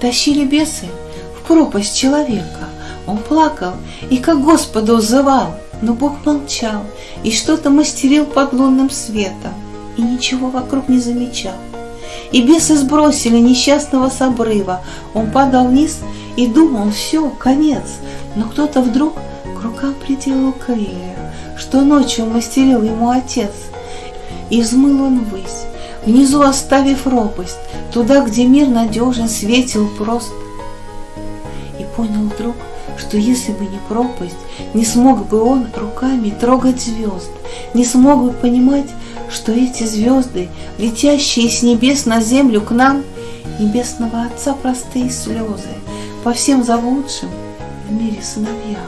Тащили бесы в пропасть человека. Он плакал и как Господа узывал, но Бог молчал и что-то мастерил под лунным светом и ничего вокруг не замечал. И бесы сбросили несчастного с обрыва. Он падал вниз и думал, все, конец. Но кто-то вдруг к рукам приделал крылья, что ночью мастерил ему отец. И взмыл он ввысь, внизу оставив ропость, туда, где мир надежен, светил прост. И понял вдруг, что если бы не пропасть, не смог бы он руками трогать звезд, не смог бы понимать, что эти звезды, летящие с небес на землю к нам, небесного Отца простые слезы, по всем заблудшим в мире сыновьям.